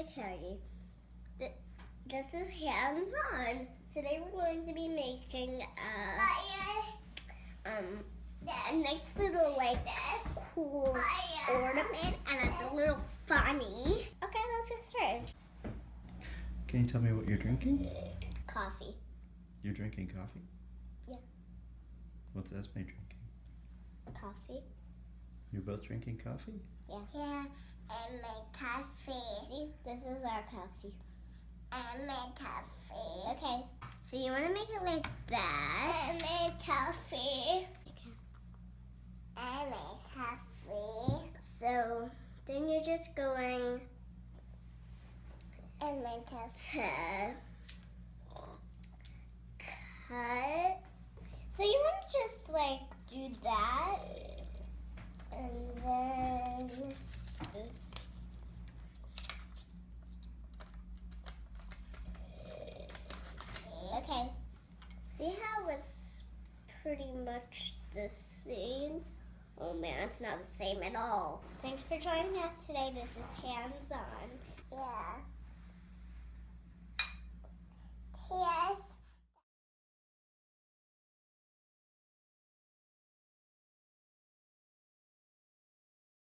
Hi, I'm Olivia Cody. Th- This is Hands On. Today we're going to be making a, um, a nice little, like, cool ornament, and it's a little funny. Okay, let's get started. Can you tell me what you're drinking? Coffee. You're drinking coffee? Yeah. What's Esme drinking? Coffee. You're both drinking coffee? Yeah. Yeah, and my coffee. See, this is our coffee. And make coffee. Okay, so you want to make it like that. And make coffee. Okay. And my coffee. So then you're just going. And make coffee. Cut. So you want to just like do that. And then. Okay. See how it's pretty much the same? Oh man, it's not the same at all. Thanks for joining us today. This is Hands On.